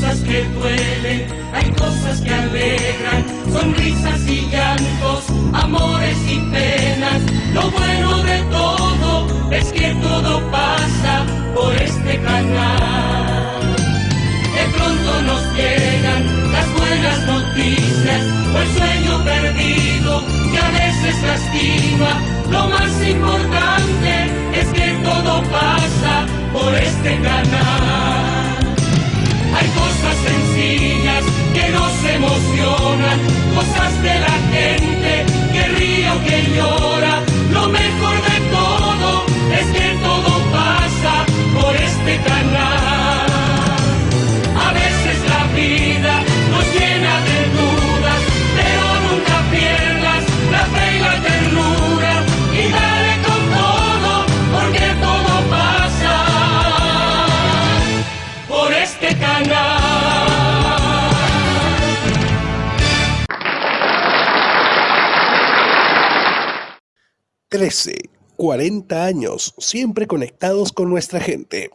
cosas que duelen, hay cosas que alegran, sonrisas y llantos, amores y penas. Lo bueno de todo es que todo pasa por este canal. De pronto nos llegan las buenas noticias o el sueño perdido que a veces lastima. Lo más importante 13, 40 años, siempre conectados con nuestra gente.